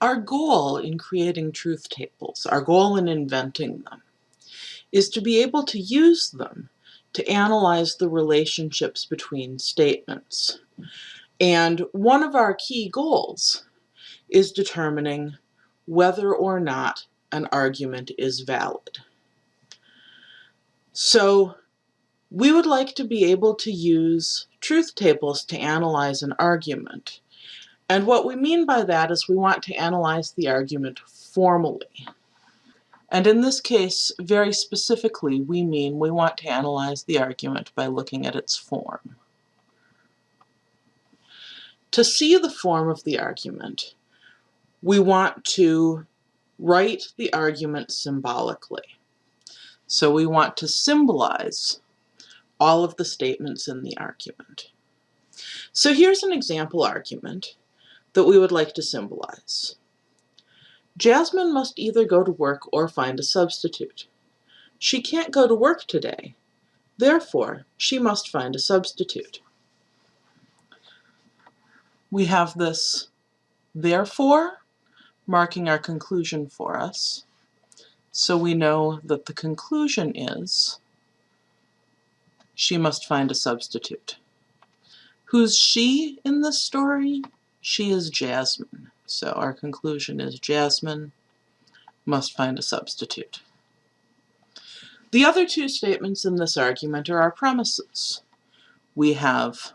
Our goal in creating truth tables, our goal in inventing them, is to be able to use them to analyze the relationships between statements. And one of our key goals is determining whether or not an argument is valid. So we would like to be able to use truth tables to analyze an argument. And what we mean by that is we want to analyze the argument formally. And in this case, very specifically, we mean we want to analyze the argument by looking at its form. To see the form of the argument, we want to write the argument symbolically. So we want to symbolize all of the statements in the argument. So here's an example argument that we would like to symbolize. Jasmine must either go to work or find a substitute. She can't go to work today. Therefore, she must find a substitute. We have this therefore marking our conclusion for us. So we know that the conclusion is she must find a substitute. Who's she in this story? She is Jasmine. So our conclusion is Jasmine must find a substitute. The other two statements in this argument are our premises. We have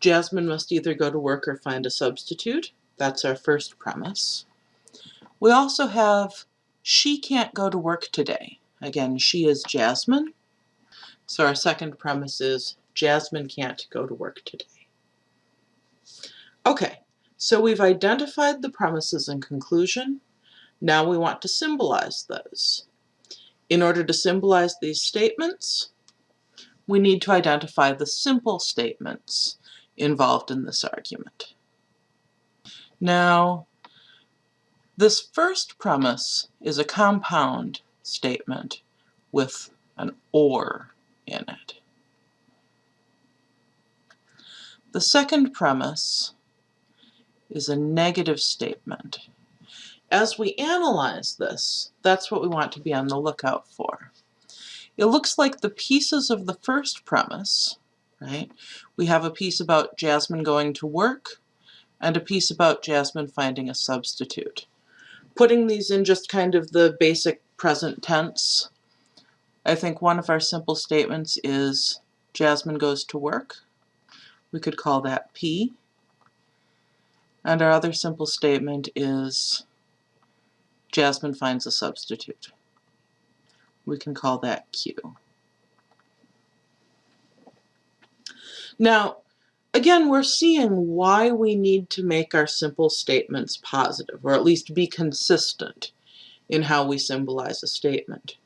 Jasmine must either go to work or find a substitute. That's our first premise. We also have she can't go to work today. Again, she is Jasmine. So our second premise is Jasmine can't go to work today. Okay, so we've identified the premises and conclusion. Now we want to symbolize those. In order to symbolize these statements, we need to identify the simple statements involved in this argument. Now, this first premise is a compound statement with an OR in it. The second premise is a negative statement. As we analyze this, that's what we want to be on the lookout for. It looks like the pieces of the first premise, right? We have a piece about Jasmine going to work and a piece about Jasmine finding a substitute. Putting these in just kind of the basic present tense, I think one of our simple statements is Jasmine goes to work. We could call that P. And our other simple statement is Jasmine finds a substitute. We can call that Q. Now, again, we're seeing why we need to make our simple statements positive, or at least be consistent in how we symbolize a statement.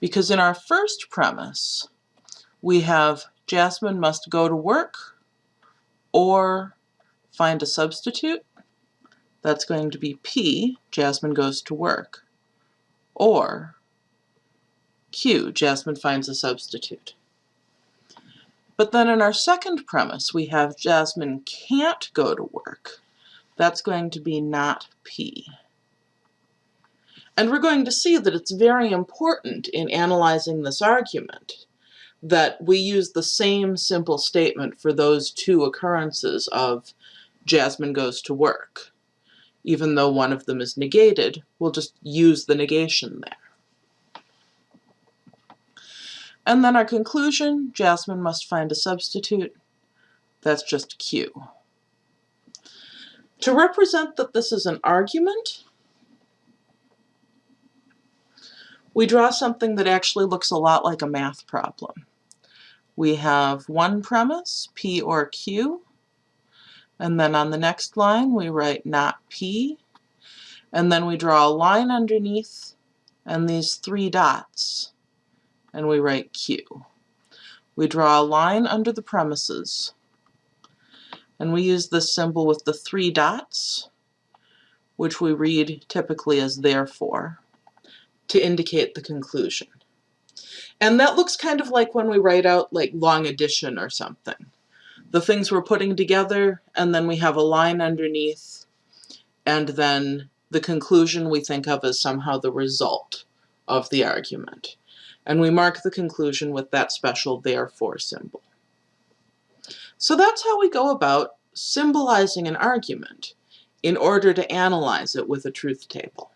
Because in our first premise, we have Jasmine must go to work or find a substitute. That's going to be P, Jasmine goes to work. Or Q, Jasmine finds a substitute. But then in our second premise, we have Jasmine can't go to work. That's going to be not P. And we're going to see that it's very important in analyzing this argument that we use the same simple statement for those two occurrences of Jasmine goes to work. Even though one of them is negated, we'll just use the negation there. And then our conclusion, Jasmine must find a substitute. That's just Q. To represent that this is an argument, we draw something that actually looks a lot like a math problem. We have one premise, P or Q, and then on the next line we write not P, and then we draw a line underneath and these three dots, and we write Q. We draw a line under the premises, and we use this symbol with the three dots, which we read typically as therefore to indicate the conclusion. And that looks kind of like when we write out like long addition or something. The things we're putting together and then we have a line underneath and then the conclusion we think of as somehow the result of the argument. And we mark the conclusion with that special therefore symbol. So that's how we go about symbolizing an argument in order to analyze it with a truth table.